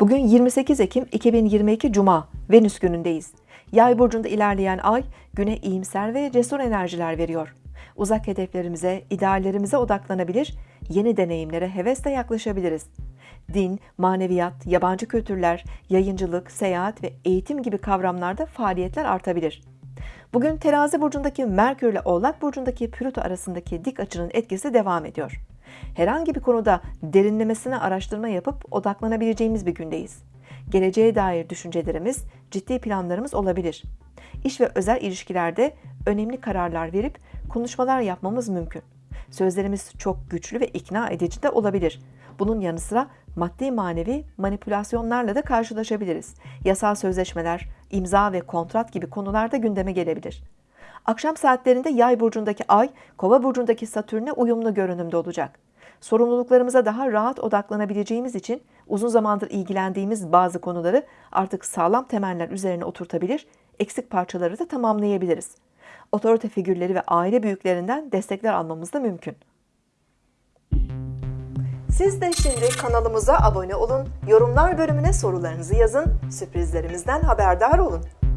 Bugün 28 Ekim 2022 Cuma, Venüs günündeyiz. Yay burcunda ilerleyen ay güne iyimser ve cesur enerjiler veriyor. Uzak hedeflerimize, ideallerimize odaklanabilir, yeni deneyimlere hevesle yaklaşabiliriz. Din, maneviyat, yabancı kültürler, yayıncılık, seyahat ve eğitim gibi kavramlarda faaliyetler artabilir. Bugün terazi burcundaki Merkür ile Oğlak burcundaki Plüto arasındaki dik açının etkisi devam ediyor. Herhangi bir konuda derinlemesine araştırma yapıp odaklanabileceğimiz bir gündeyiz. Geleceğe dair düşüncelerimiz, ciddi planlarımız olabilir. İş ve özel ilişkilerde önemli kararlar verip konuşmalar yapmamız mümkün. Sözlerimiz çok güçlü ve ikna edici de olabilir. Bunun yanı sıra maddi manevi manipülasyonlarla da karşılaşabiliriz. Yasal sözleşmeler, imza ve kontrat gibi konularda gündeme gelebilir. Akşam saatlerinde Yay burcundaki Ay, Kova burcundaki Satürn'e uyumlu görünümde olacak. Sorumluluklarımıza daha rahat odaklanabileceğimiz için uzun zamandır ilgilendiğimiz bazı konuları artık sağlam temeller üzerine oturtabilir, eksik parçaları da tamamlayabiliriz. Otorite figürleri ve aile büyüklerinden destekler almamız da mümkün. Siz de şimdi kanalımıza abone olun, yorumlar bölümüne sorularınızı yazın, sürprizlerimizden haberdar olun.